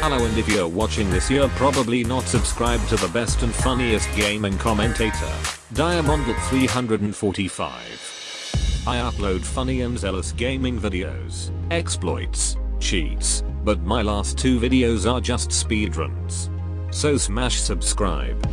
Hello and if you're watching this you're probably not subscribed to the best and funniest gaming commentator, Diamondlet345. I upload funny and zealous gaming videos, exploits, cheats, but my last two videos are just speedruns. So smash subscribe.